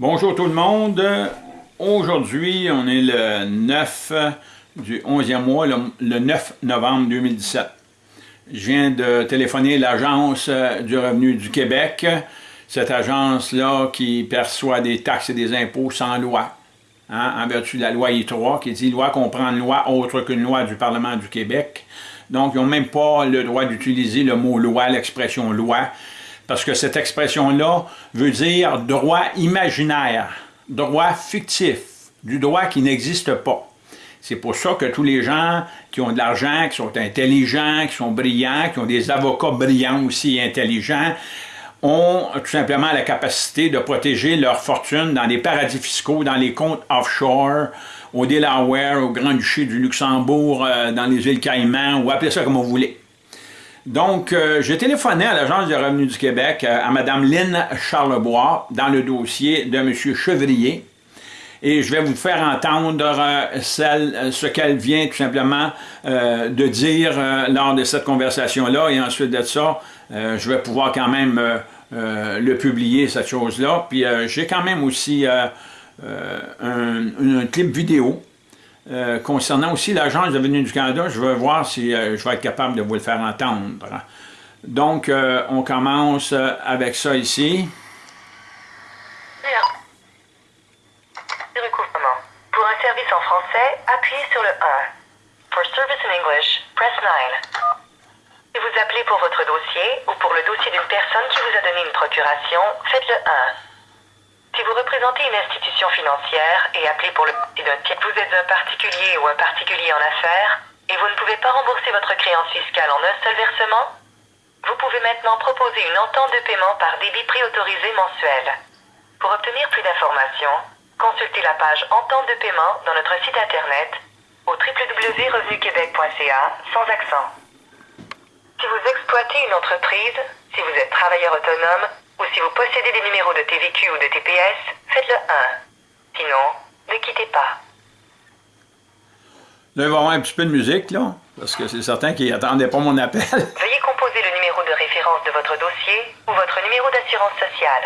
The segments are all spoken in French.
Bonjour tout le monde. Aujourd'hui, on est le 9 du 11e mois, le, 9 novembre 2017. Je viens de téléphoner l'Agence du revenu du Québec, cette agence-là qui perçoit des taxes et des impôts sans loi, hein, en vertu de la loi I3, qui dit « loi comprend une loi autre qu'une loi du Parlement du Québec ». Donc, ils n'ont même pas le droit d'utiliser le mot « loi », l'expression « loi », parce que cette expression-là veut dire droit imaginaire, droit fictif, du droit qui n'existe pas. C'est pour ça que tous les gens qui ont de l'argent, qui sont intelligents, qui sont brillants, qui ont des avocats brillants aussi intelligents, ont tout simplement la capacité de protéger leur fortune dans des paradis fiscaux, dans les comptes offshore, au Delaware, au Grand-Duché du Luxembourg, euh, dans les îles Caïmans, ou appelez ça comme vous voulez. Donc, euh, j'ai téléphoné à l'Agence du revenu du Québec, euh, à Mme Lynn Charlebois, dans le dossier de M. Chevrier, et je vais vous faire entendre euh, ce qu'elle vient tout simplement de dire lors de cette conversation-là, et ensuite de ça, je vais pouvoir quand même le publier, cette chose-là. Puis j'ai quand même aussi un clip vidéo euh, concernant aussi l'Agence de venue du Canada, je vais voir si euh, je vais être capable de vous le faire entendre. Donc, euh, on commence avec ça ici. Bien. Recouvrement. Pour un service en français, appuyez sur le 1. For service in English, press 9. Si vous appelez pour votre dossier ou pour le dossier d'une personne qui vous a donné une procuration, faites le 1. Si vous représentez une institution financière et appelez pour le vous êtes un particulier ou un particulier en affaires et vous ne pouvez pas rembourser votre créance fiscale en un seul versement, vous pouvez maintenant proposer une entente de paiement par débit préautorisé mensuel. Pour obtenir plus d'informations, consultez la page Entente de paiement dans notre site internet au www.revenuquebec.ca sans accent. Si vous exploitez une entreprise, si vous êtes travailleur autonome ou si vous possédez des numéros de TVQ ou de TPS, faites le 1. Sinon, ne quittez pas. Là, il va y avoir un petit peu de musique, là, parce que c'est certain qu'ils n'attendaient pas mon appel. Veuillez composer le numéro de référence de votre dossier ou votre numéro d'assurance sociale.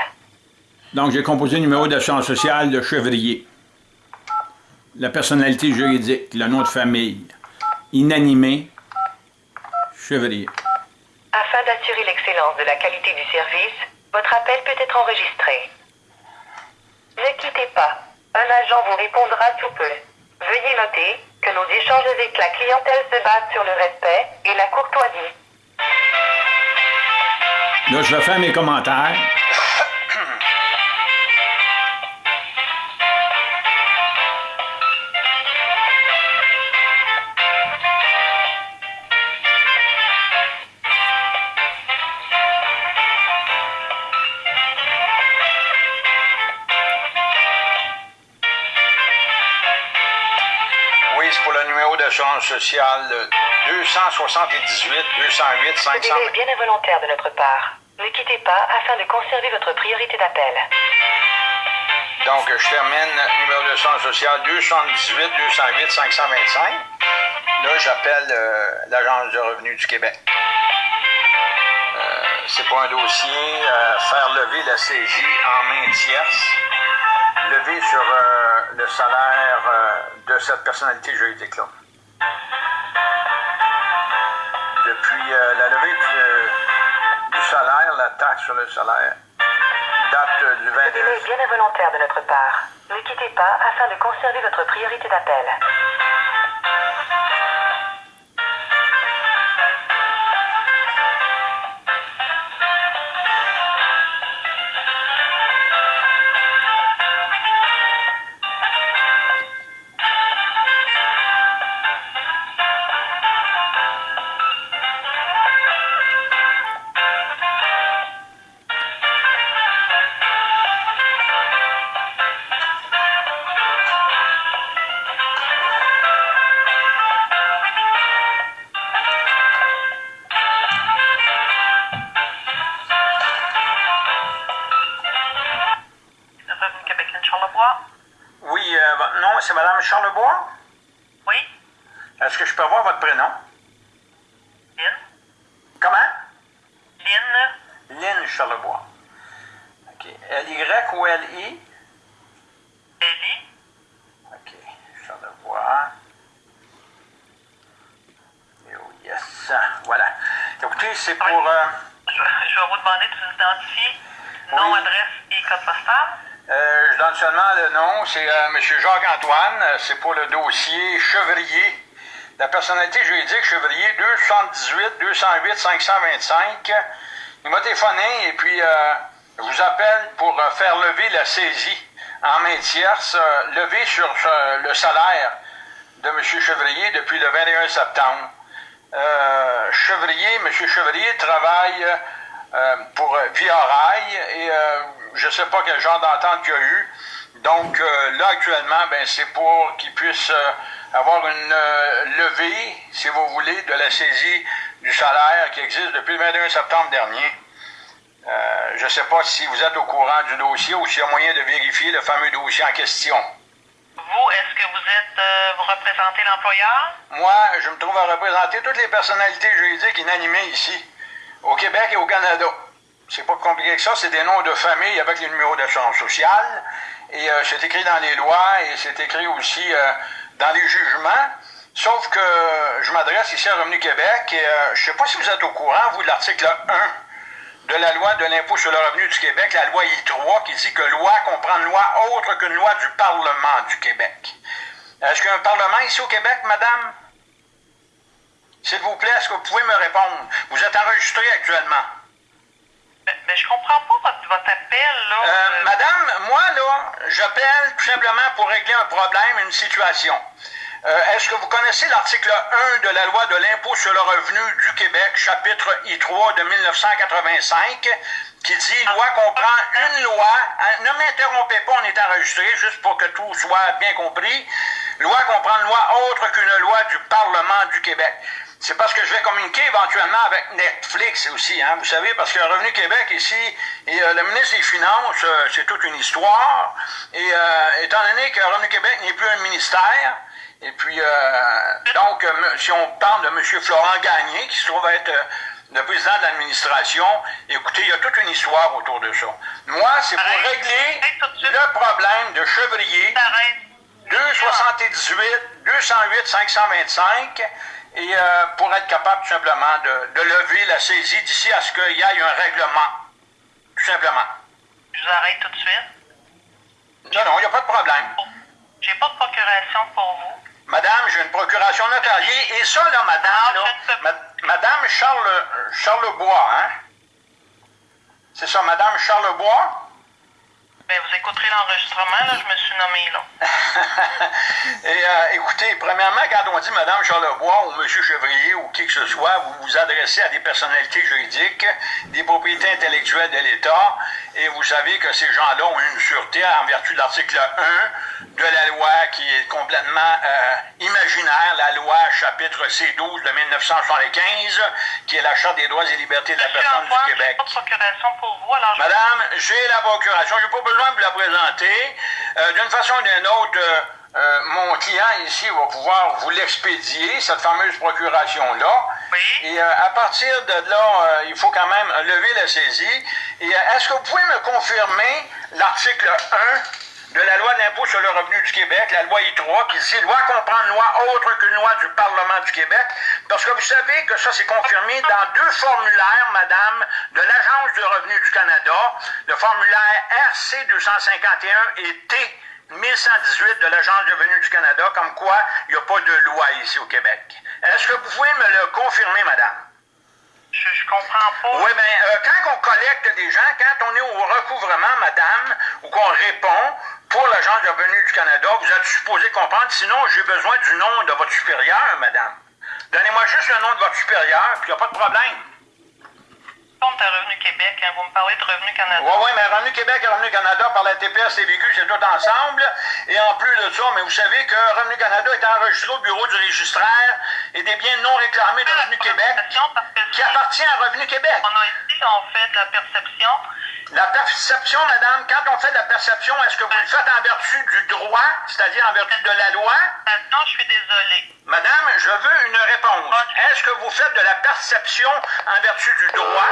Donc, j'ai composé le numéro d'assurance sociale de Chevrier. La personnalité juridique, le nom de famille. Inanimé, Chevrier. Afin d'assurer l'excellence de la qualité du service, votre appel peut être enregistré. Ne quittez pas. Un agent vous répondra sous peu. Veuillez noter que nos échanges avec la clientèle se basent sur le respect et la courtoisie. Là, je vais faire mes commentaires. D'assurance sociale 278 208 500. Ce délai est bien involontaire de notre part. Ne quittez pas afin de conserver votre priorité d'appel. Donc, je termine numéro de social sociale 278 208 525. Là, j'appelle euh, l'Agence de revenus du Québec. Euh, c'est pour un dossier, euh, faire lever la CJ en main tierce, lever sur le salaire de cette personnalité juridique-là. Taxe sur le salaire, date du 22... est bien involontaire de notre part. Ne quittez pas afin de conserver votre priorité d'appel. Charlevoix. OK. L-Y ou L-I? L-I. OK. Charlevoix. Oh, yes. Voilà. Écoutez, c'est pour... Euh, je, vais vous demander de vous identifier nom, adresse et code postal. Euh, je donne seulement le nom, c'est euh, M. Jacques-Antoine, c'est pour le dossier Chevrier. La personnalité juridique Chevrier 278 208 525 il m'a téléphoné et puis euh, je vous appelle pour euh, faire lever la saisie en main tierce, euh, lever sur le salaire de M. Chevrier depuis le 21 septembre. Chevrier, M. Chevrier travaille pour Via Rail et je ne sais pas quel genre d'entente qu'il y a eu. Donc là, actuellement, ben, c'est pour qu'il puisse avoir une levée, si vous voulez, de la saisie du salaire qui existe depuis le 21 septembre dernier. Euh, je ne sais pas si vous êtes au courant du dossier ou s'il y a moyen de vérifier le fameux dossier en question. Vous, est-ce que vous êtes, euh, vous représentez l'employeur? Moi, je me trouve à représenter toutes les personnalités juridiques inanimées ici, au Québec et au Canada. C'est pas compliqué que ça, c'est des noms de famille avec les numéros d'assurance sociale. Et euh, c'est écrit dans les lois et c'est écrit aussi dans les jugements. Sauf que je m'adresse ici à Revenu Québec et euh, je sais pas si vous êtes au courant, vous, de l'article 1 de la loi de l'impôt sur le revenu du Québec, la loi I3, qui dit que loi comprend une loi autre qu'une loi du Parlement du Québec. Est-ce qu'il y a un Parlement ici au Québec, madame? S'il vous plaît, est-ce que vous pouvez me répondre? Vous êtes enregistré actuellement. Mais, mais je comprends pas votre, votre appel, là. Euh, madame, moi, là, j'appelle tout simplement pour régler un problème, une situation. Euh, Est-ce que vous connaissez l'article 1 de la loi de l'impôt sur le revenu du Québec, chapitre I3 de 1985, qui dit loi comprend une loi. Ne m'interrompez pas, on est enregistré, juste pour que tout soit bien compris. Loi comprend une loi autre qu'une loi du Parlement du Québec. C'est parce que je vais communiquer éventuellement avec Netflix aussi, hein, vous savez, parce que Revenu Québec ici, et euh, le ministre des Finances, euh, c'est toute une histoire. Et euh, étant donné que Revenu Québec n'est plus un ministère, et puis, euh, donc, euh, si on parle de M. Florent Gagné, qui se trouve être euh, le président de l'administration, écoutez, il y a toute une histoire autour de ça. Moi, c'est pour Arrête. régler le problème de Chevrier. Arrête. 278, 208, 525, et euh, pour être capable tout simplement de, de lever la saisie d'ici à ce qu'il y ait un règlement. Tout simplement. Je vous arrête tout de suite. Non, non, il n'y a pas de problème. J'ai pas de procuration pour vous. Madame, j'ai une procuration notariée, et ça, là, madame, là, ma- madame Charles, Charlebois, hein? C'est ça, madame Charlebois? Ben, vous écouterez l'enregistrement, là, je me suis nommé, là. Et euh, écoutez, premièrement, quand on dit Madame Charlebois ou Monsieur Chevrier ou qui que ce soit, vous vous adressez à des personnalités juridiques, des propriétés intellectuelles de l'État, et vous savez que ces gens-là ont une sûreté en vertu de l'article 1 de la loi qui est complètement euh, imaginaire, la loi chapitre C12 de 1975, qui est la Charte des droits et libertés de la personne du Québec. pas de procuration pour vous, alors je... Madame, j'ai la procuration. Je n'ai pas besoin de vous la présenter. Euh, D'une façon ou d'une autre, euh, euh, mon client ici va pouvoir vous l'expédier, cette fameuse procuration-là. Et euh, à partir de là, euh, il faut quand même lever la saisie. Et euh, est-ce que vous pouvez me confirmer l'article 1 de la loi de l'impôt sur le revenu du Québec, la loi I3, qui dit loi comprend une loi autre qu'une loi du Parlement du Québec? Parce que vous savez que ça, c'est confirmé dans deux formulaires, madame, de l'Agence du revenu du Canada, le formulaire RC 251 et T 1118 de l'Agence du revenu du Canada, comme quoi il n'y a pas de loi ici au Québec. Est-ce que vous pouvez me le confirmer, madame? Je, je comprends pas. Oui, bien, euh, quand on collecte des gens, quand on est au recouvrement, madame, ou qu'on répond pour l'Agence du revenu du Canada, vous êtes supposé comprendre, sinon j'ai besoin du nom de votre supérieur, madame. Donnez-moi juste le nom de votre supérieur, puis il n'y a pas de problème. Compte à Revenu Québec, hein, vous me parlez de Revenu Canada. Oui, oui, mais Revenu Québec et Revenu Canada par la TPS TVQ, c'est tout ensemble. Et en plus de ça, mais vous savez que Revenu Canada est enregistré au bureau du registraire et des biens non réclamés de La Revenu Québec qui appartient à Revenu Québec. On a ici, on fait de la perception. La perception, madame, quand on fait de la perception, est-ce que vous le faites en vertu du droit, c'est-à-dire en vertu de la loi? Non, je suis désolée. Madame, je veux une réponse. Est-ce que vous faites de la perception en vertu du droit?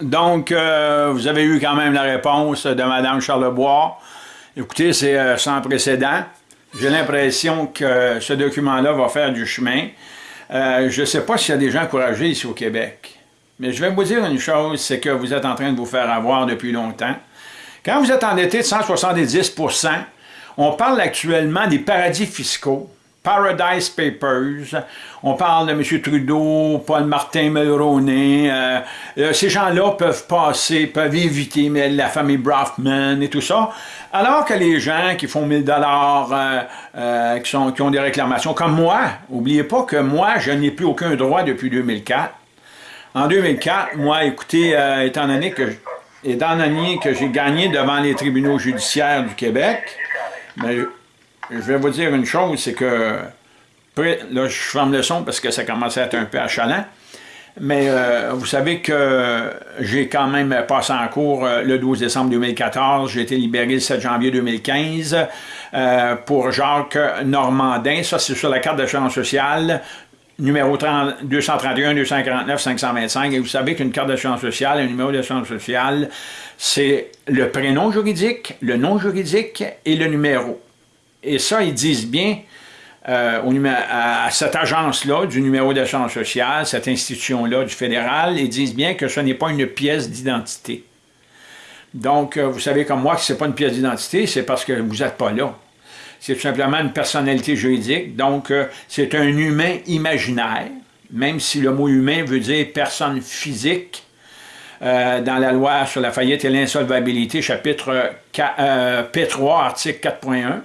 Donc, euh, vous avez eu quand même la réponse de Mme Charlebois. Écoutez, c'est euh, sans précédent. J'ai l'impression que ce document-là va faire du chemin. Euh, je ne sais pas s'il y a des gens encouragés ici au Québec. Mais je vais vous dire une chose, c'est que vous êtes en train de vous faire avoir depuis longtemps. Quand vous êtes endetté de 170% on parle actuellement des paradis fiscaux. Paradise Papers. On parle de M. Trudeau, Paul Martin Mulroney. Euh, euh, ces gens-là peuvent passer, peuvent éviter la famille Brafman et tout ça. Alors que les gens qui font 1000 dollars, euh, qui, ont des réclamations, comme moi, n'oubliez pas que moi, je n'ai plus aucun droit depuis 2004. En 2004, moi, écoutez, étant donné que étant que j'ai gagné devant les tribunaux judiciaires du Québec, je vais vous dire une chose, c'est que, là je ferme le son parce que ça commence à être un peu achalant, mais euh, vous savez que j'ai quand même passé en cours euh, le 12 décembre 2014, j'ai été libéré le 7 janvier 2015 euh, pour Jacques Normandin, ça c'est sur la carte d'assurance sociale, numéro 30, 231 249 525, et vous savez qu'une carte d'assurance sociale, un numéro d'assurance sociale, c'est le prénom juridique, le nom juridique et le numéro. Et ça, ils disent bien euh, à, cette agence-là, du numéro d'assurance sociale, cette institution-là du fédéral, ils disent bien que ce n'est pas une pièce d'identité. Donc, euh, vous savez comme moi que ce n'est pas une pièce d'identité, c'est parce que vous n'êtes pas là. C'est tout simplement une personnalité juridique, donc euh, c'est un humain imaginaire, même si le mot humain veut dire personne physique, dans la loi sur la faillite et l'insolvabilité, chapitre P3, article 4.1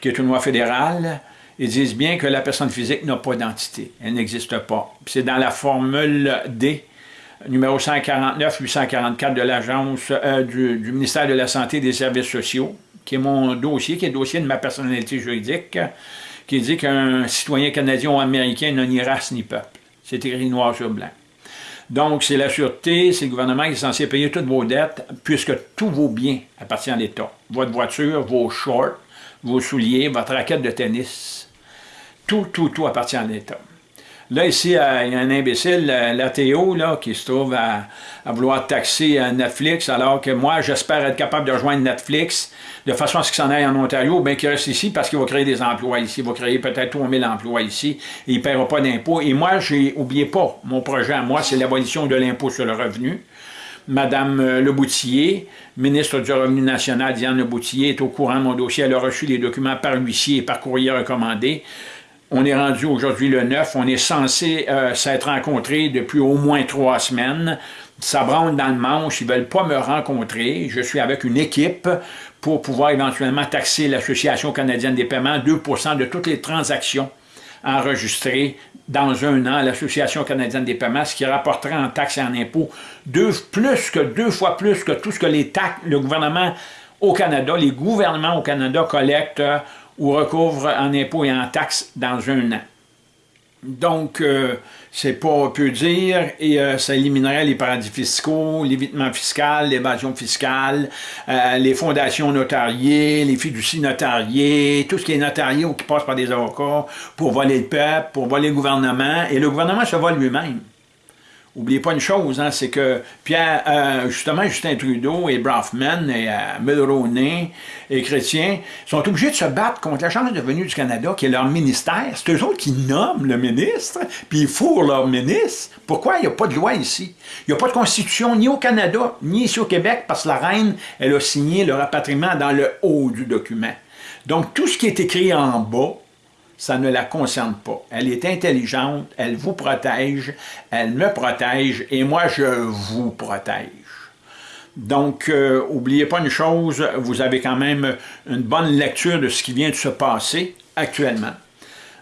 qui est une loi fédérale, ils disent bien que la personne physique n'a pas d'entité. Elle n'existe pas. C'est dans la formule D, numéro 149-844 de l'Agence euh, du, ministère de la Santé et des Services sociaux, qui est mon dossier, qui est le dossier de ma personnalité juridique, qui dit qu'un citoyen canadien ou américain n'a ni race ni peuple. C'est écrit noir sur blanc. Donc, c'est la sûreté, c'est le gouvernement qui est censé payer toutes vos dettes, puisque tous vos biens appartiennent à l'État. Votre voiture, vos shorts, vos souliers, votre raquette de tennis. Tout, tout, tout appartient à l'État. Là, ici, il y a un imbécile, euh, l'ATO, qui se trouve à, vouloir taxer euh, Netflix, alors que moi, j'espère être capable de rejoindre Netflix de façon à ce qu'il s'en aille en Ontario, bien qu'il reste ici parce qu'il va créer des emplois ici. Il va créer peut-être 3000 emplois ici il ne paiera pas d'impôts. Et moi, j'ai oublié pas, mon projet à moi, c'est l'abolition de l'impôt sur le revenu. Madame euh, Leboutillier, ministre du Revenu national, Diane Leboutillier, est au courant de mon dossier. Elle a reçu les documents par huissier et par courrier recommandé. On est rendu aujourd'hui le 9. On est censé euh, s'être rencontrés depuis au moins trois semaines. Ça branle dans le manche. Ils ne veulent pas me rencontrer. Je suis avec une équipe pour pouvoir éventuellement taxer l'Association canadienne des paiements 2% de toutes les transactions enregistrées dans un an à l'Association canadienne des paiements, ce qui rapporterait en taxes et en impôts deux, plus que deux fois plus que tout ce que les taxes, le gouvernement au Canada, les gouvernements au Canada collectent euh, ou recouvrent en impôts et en taxes dans un an. Donc, euh, c'est pas peu dire, et euh, ça éliminerait les paradis fiscaux, l'évitement fiscal, l'évasion fiscale, euh, les fondations notariées, les fiducies notariées, tout ce qui est notarié ou qui passe par des avocats pour voler le peuple, pour voler le gouvernement, et le gouvernement se vole lui-même. Oubliez pas une chose, hein, c'est que Pierre, euh, justement, Justin Trudeau et Brafman et euh, et Chrétien sont obligés de se battre contre la Chambre de du Canada, qui est leur ministère. C'est eux autres qui nomment le ministre, puis ils fourrent leur ministre. Pourquoi il n'y a pas de loi ici? Il n'y a pas de constitution ni au Canada, ni ici au Québec, parce que la reine, elle a signé le rapatriement dans le haut du document. Donc, tout ce qui est écrit en bas, ça ne la concerne pas. Elle est intelligente, elle vous protège, elle me protège et moi je vous protège. Donc, euh, oubliez pas une chose, vous avez quand même une bonne lecture de ce qui vient de se passer actuellement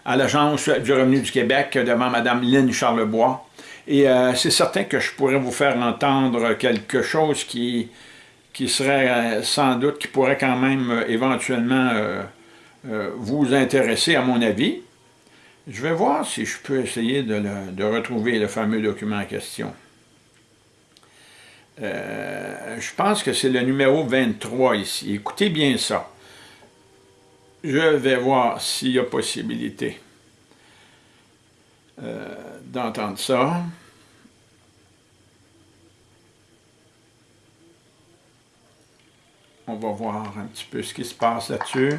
à l'Agence du revenu du Québec devant Mme Lynne Charlebois. Et euh, c'est certain que je pourrais vous faire entendre quelque chose qui, qui serait euh, sans doute, qui pourrait quand même éventuellement euh, vous intéresser à mon avis. Je vais voir si je peux essayer de, retrouver le fameux document en question. Euh, je pense que c'est le numéro 23 ici. Écoutez bien ça. Je vais voir s'il y a possibilité euh, d'entendre ça. On va voir un petit peu ce qui se passe là-dessus.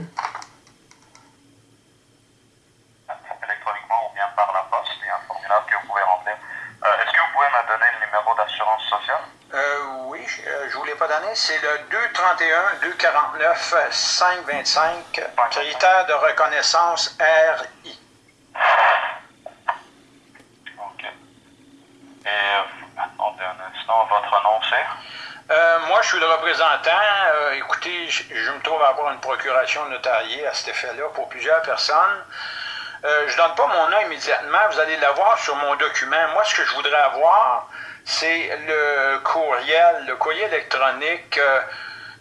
pouvez me donner sociale? Euh, oui, euh, je ne vous l'ai pas donné. C'est le 231 249 525, critère de reconnaissance RI. OK. Et, euh, attendez un instant, votre nom c'est? Euh, moi, je suis le représentant. Euh, écoutez, je, je me trouve à avoir une procuration notariée à cet effet-là pour plusieurs personnes. Euh, je ne donne pas mon nom immédiatement. Vous allez l'avoir sur mon document. Moi, ce que je voudrais avoir, c'est le courriel, le courrier électronique, euh,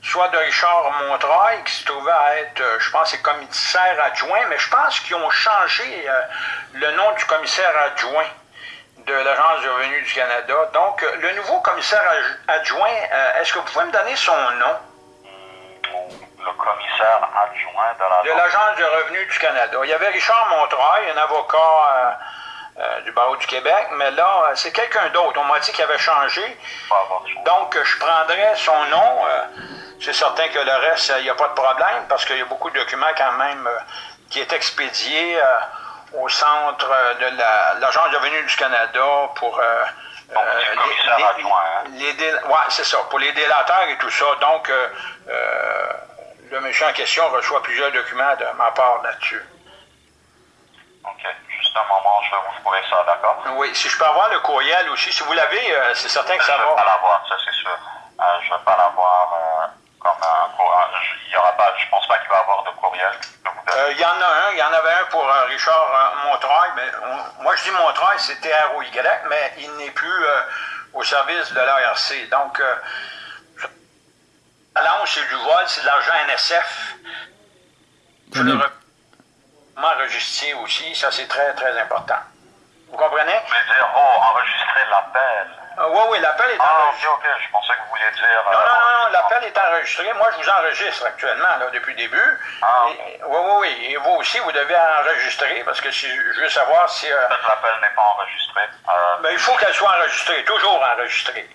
soit de Richard Montreuil, qui se trouvait à être, euh, je pense, c'est commissaire adjoint, mais je pense qu'ils ont changé euh, le nom du commissaire adjoint de l'Agence du revenu du Canada. Donc, le nouveau commissaire adj- adjoint, est-ce que vous pouvez me donner son nom? Le commissaire adjoint de la De l'Agence du revenu du Canada. Il y avait Richard Montreuil, un avocat euh, du barreau du Québec, mais là, euh, c'est quelqu'un d'autre. On m'a dit qu'il avait changé. Donc, je prendrais son nom. euh, c'est certain que le reste, il n'y a pas de problème parce qu'il y a beaucoup de documents quand même qui est expédié au centre de la- l'Agence du revenu du Canada pour... Donc, les ouais, c'est ça, pour les délateurs et tout ça. Donc, euh, euh, le monsieur en question reçoit plusieurs documents de ma part là-dessus. OK. Juste un moment, je vais vous trouver ça, d'accord? Oui, si je peux avoir le courriel aussi, si vous l'avez, euh, c'est certain que Je ça ne vais pas va. l'avoir, ça c'est sûr. Euh, je ne vais pas l'avoir euh, comme un courriel. Il y aura pas, je pense pas qu'il va y avoir de courriel. Je. Euh, Il y en a un, il y en avait un pour euh, Richard euh, Montreuil, mais on- moi je dis Montreuil, c'est T-R-O-Y, mais il n'est plus euh, au service de l'ARC. Donc, euh, l'allonge, c'est du vol, c'est de l'argent NSF. Je le Tenez. enregistré aussi, ça c'est très très important. Vous comprenez? Vous voulez dire, oh, enregistrer l'appel. Euh, oui, oui, l'appel est Ah, enregistré. ok, ok, je pensais que vous vouliez dire... Non, euh, non, non, non, l'appel est enregistré. Moi, je vous enregistre actuellement, là, depuis le début. Ah, Et- oui, oui, oui. Et vous aussi, vous devez enregistrer, parce que si, je veux savoir si... euh, l'appel n'est pas enregistré. Euh, ben, il faut qu'elle soit enregistrée, toujours enregistrée.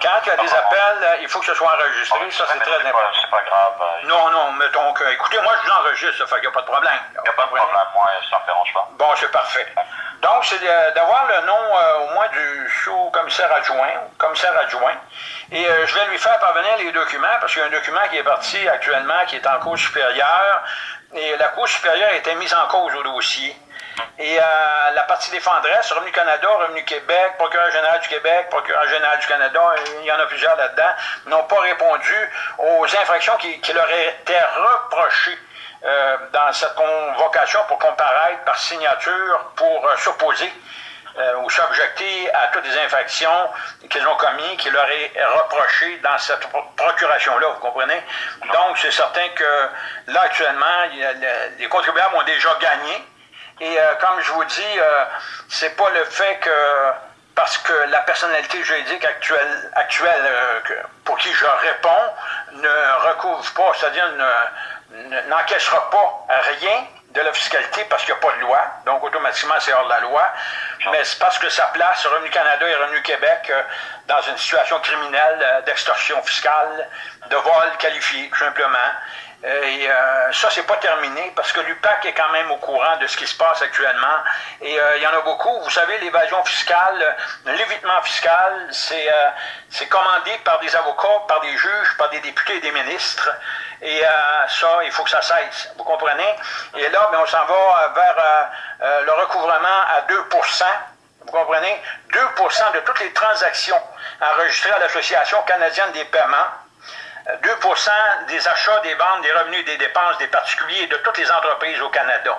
Quand il y a des appels, euh, il faut que ce soit enregistré, ça c'est mais très important. C'est pas grave. euh, Non, non, mettons que... Écoutez, moi, je vous enregistre, ça fait qu'il n'y a pas de problème. Il n'y a pas de problème, moi, ça ne me dérange pas. Bon, c'est parfait. Donc, c'est d'avoir le nom euh, au moins du sous-commissaire adjoint, commissaire adjoint. Et euh, je vais lui faire parvenir les documents, parce qu'il y a un document qui est parti actuellement, qui est en cours supérieure. Et la Cour supérieure a été mise en cause au dossier. Et euh, la partie défendresse, Revenu Canada, Revenu Québec, Procureur général du Québec, Procureur général du Canada, il y en a plusieurs là-dedans, n'ont pas répondu aux infractions qui, qui leur étaient reprochées euh, dans cette convocation pour comparaître par signature pour euh, s'opposer euh, ou s'objecter à toutes les infractions qu'ils ont commises, qui leur est reproché dans cette pro- procuration-là, vous comprenez? Donc, c'est certain que là, actuellement, les contribuables ont déjà gagné. Et euh, comme je vous dis, euh, c'est pas le fait que parce que la personnalité juridique actuelle, actuelle euh, pour qui je réponds ne recouvre pas, c'est-à-dire ne- ne- n'encaissera pas rien de la fiscalité parce qu'il n'y a pas de loi, donc automatiquement c'est hors de la loi, mais c'est parce que ça place Revenu Canada et Revenu Québec euh, dans une situation criminelle d'extorsion fiscale, de vol qualifié, tout simplement. Euh, Et euh, ça, c'est pas terminé parce que l'UPAC est quand même au courant de ce qui se passe actuellement. Et euh, il y en a beaucoup. Vous savez, l'évasion fiscale, euh, l'évitement fiscal, c'est euh, c'est commandé par des avocats, par des juges, par des députés et des ministres. Et ça, il faut que ça cesse. Vous comprenez? Et là, ben, on s'en va vers le recouvrement à 2% vous comprenez? 2% de toutes les transactions enregistrées à l'Association canadienne des paiements 2% des achats, des ventes, des revenus des dépenses des particuliers et de toutes les entreprises au Canada.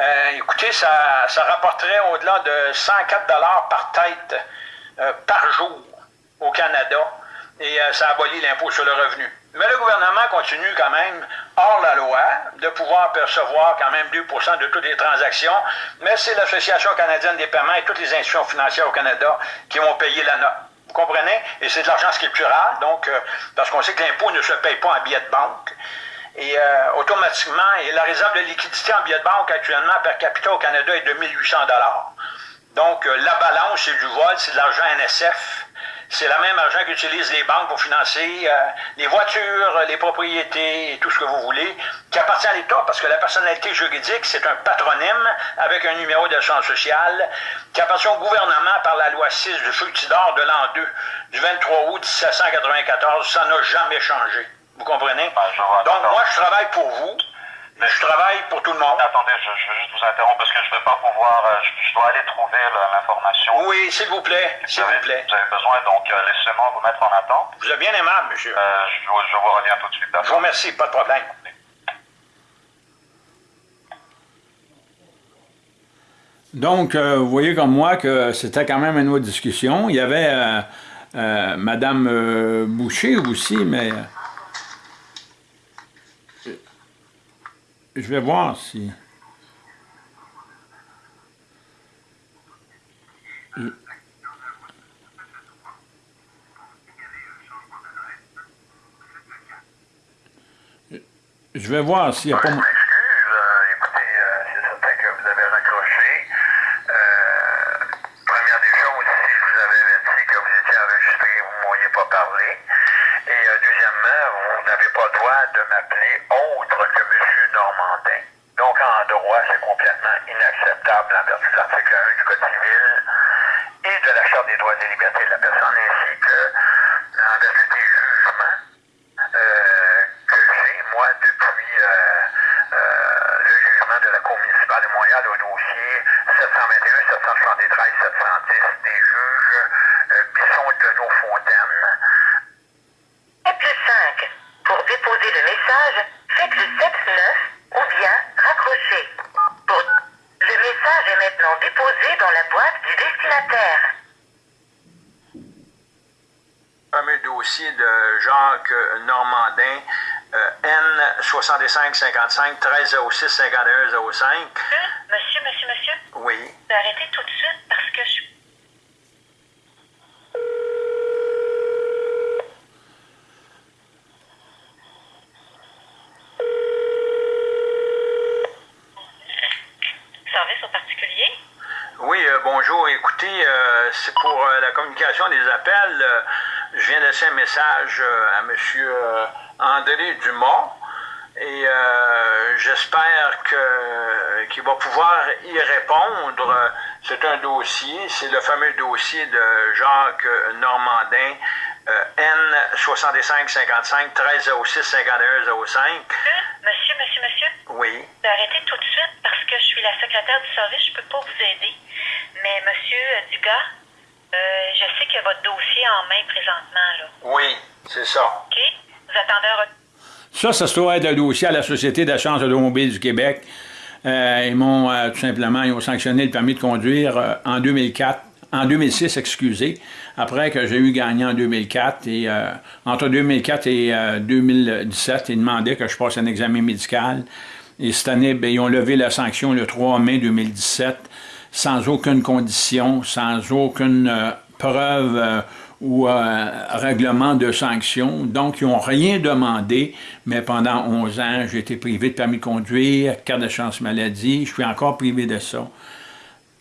Euh, écoutez, ça, rapporterait au-delà de 104 par tête euh, par jour au Canada et euh, ça abolit l'impôt sur le revenu. Mais le gouvernement continue quand même, hors la loi, de pouvoir percevoir quand même 2% de toutes les transactions, mais c'est l'Association canadienne des paiements et toutes les institutions financières au Canada qui vont payer la note. Vous comprenez? Et c'est de l'argent scriptural, donc, euh, parce qu'on sait que l'impôt ne se paye pas en billets de banque. Et euh, automatiquement, et la réserve de liquidité en billets de banque actuellement per capita au Canada est de 1800 Donc, euh, la balance, c'est du vol, c'est de l'argent NSF c'est le même argent qu'utilisent les banques pour financer euh, les voitures, les propriétés et tout ce que vous voulez, qui appartient à l'État, parce que la personnalité juridique, c'est un patronyme avec un numéro d'assurance sociale qui appartient au gouvernement par la loi 6 du Fructidor de l'an 2, du 23 août 1794. Ça n'a jamais changé. Vous comprenez? Donc, moi, je travaille pour vous. Mais je travaille pour tout le monde. Attendez, je, je veux juste vous interrompre parce que je ne vais pas pouvoir. euh, je, je dois aller trouver là, l'information. Oui, s'il vous plaît. S'il Vous plaît. Vous avez besoin, donc euh, laissez-moi vous mettre en attente. Vous êtes bien aimable, monsieur. Euh, je, vous- je vous reviens tout de suite. Je vous remercie, pas de problème. Donc, euh, vous voyez comme moi que c'était quand même une autre discussion. Il y avait euh, euh, Mme euh, Boucher aussi, mais... je vais voir si... Je vais voir s'il n'y a pas... Euh, écoutez, euh, c'est certain que vous avez raccroché. Euh, première des choses, si vous avais dit que vous étiez enregistré, vous ne m'auriez pas parlé. Et euh, deuxièmement, vous n'avez pas le droit de m'appeler. Normandin. Donc, en droit, c'est complètement inacceptable en vertu de l'article 1 du Code civil et de la Charte des droits et libertés de la personne, ainsi que en vertu des jugements euh, que j'ai, moi, depuis euh, euh, le jugement de la Cour municipale de Montréal au dossier 721, 773, 710 des juges euh, Bisson de nos Fontaines. Et plus 5. Pour déposer le message, faites le 7-9 ou bien raccrochez. Pour... Le message est maintenant déposé dans la boîte du destinataire. fameux dossier de Jacques Normandin, euh, N6555 1306 5105. Monsieur, monsieur, monsieur, Oui. vous arrêtez tout de suite parce que je... Service au particulier? Oui, euh, bonjour. Écoutez, euh, c'est pour euh, la communication des appels. Je viens de laisser un message euh, à M. euh, André Dumont et euh, j'espère qu'il va pouvoir y répondre. C'est un dossier, c'est le fameux dossier de Jacques Normandin, euh, N6555 1306 5105. Monsieur, monsieur, monsieur, Oui. arrêtez tout de suite parce que je suis la secrétaire du service, je peux pas vous aider. Mais monsieur Dugas, euh, je sais que votre dossier est en main présentement, là. Oui, c'est ça. OK? Vous attendez un retour. Ça, ça se doit être un dossier à la Société d'assurance automobile du Québec. Euh, ils m'ont euh, tout simplement ils ont sanctionné le permis de conduire euh, en 2004, en 2006, excusez, après que j'ai eu gagné en 2004. Et euh, entre 2004 et euh, 2017, ils demandaient que je passe un examen médical. Et cette année, ben, ils ont levé la sanction le 3 mai 2017 sans aucune condition, sans aucune euh, preuve euh, ou euh, règlement de sanction. Donc, ils n'ont rien demandé, mais pendant 11 ans, j'ai été privé de permis de conduire, carte de chance maladie, je suis encore privé de ça.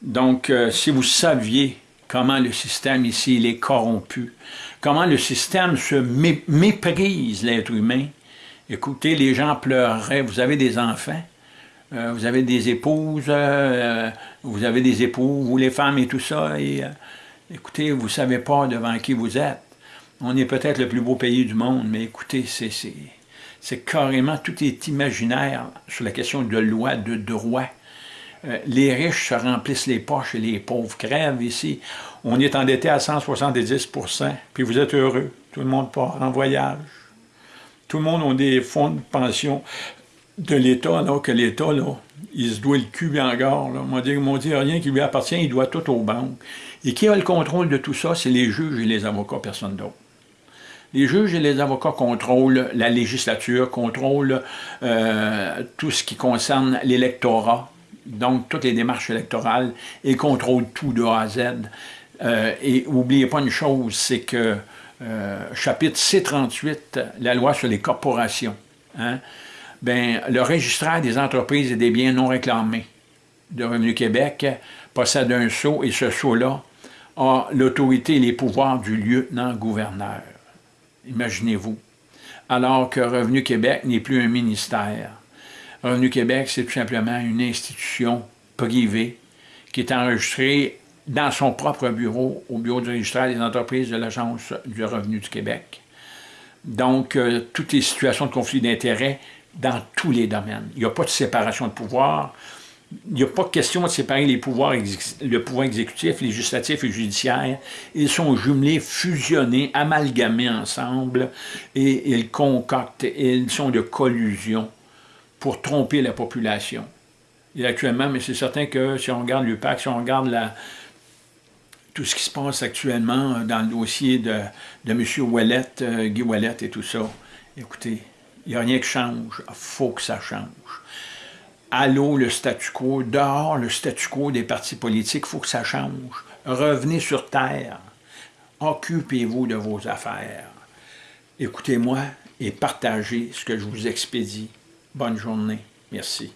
Donc, si vous saviez comment le système ici il est corrompu, comment le système se mé- méprise l'être humain, écoutez, les gens pleureraient, vous avez des enfants, euh, vous avez des épouses, euh, vous avez des époux, vous les femmes et tout ça, et euh, écoutez, vous ne savez pas devant qui vous êtes. On est peut-être le plus beau pays du monde, mais écoutez, c'est, carrément, tout est imaginaire sur la question de loi, de droit. Les riches se remplissent les poches et les pauvres crèvent ici. On est endetté à 170% puis vous êtes heureux. Tout le monde part en voyage. Tout le monde a des fonds de pension de l'État, là, que l'État, là, il se doit le cul en gare. Là. On on dit rien qui lui appartient, il doit tout aux banques. Et qui a le contrôle de tout ça? C'est les juges et les avocats, personne d'autre. Les juges et les avocats contrôlent la législature, contrôlent euh, tout ce qui concerne l'électorat, donc toutes les démarches électorales, et contrôlent tout de A à Z. Euh, et n'oubliez pas une chose, c'est que euh, chapitre C38, la loi sur les corporations, hein, ben, le registraire des entreprises et des biens non réclamés de Revenu Québec possède un sceau et ce sceau-là a l'autorité et les pouvoirs du lieutenant-gouverneur. Imaginez-vous. Alors que Revenu Québec n'est plus un ministère. Revenu Québec, c'est tout simplement une institution privée qui est enregistrée dans son propre bureau, au bureau du registraire des entreprises de l'Agence du revenu du Québec. Donc, euh, toutes les situations de conflit d'intérêts dans tous les domaines. Il n'y a pas de séparation de pouvoir. Il n'y a pas question de séparer les pouvoirs, le pouvoir exécutif, législatif et judiciaire. Ils sont jumelés, fusionnés, amalgamés ensemble et ils concoctent, ils sont de collusion pour tromper la population. Actuellement, mais c'est certain que si on regarde l'UPAC, si on regarde tout ce qui se passe actuellement dans le dossier de, de M. Ouellet, euh, Guy Ouellet et tout ça, écoutez, il n'y a rien qui change. Il faut que ça change. Allô, le statu quo. Dehors, le statu quo des partis politiques, il faut que ça change. Revenez sur Terre. Occupez-vous de vos affaires. Écoutez-moi et partagez ce que je vous expédie. Bonne journée. Merci.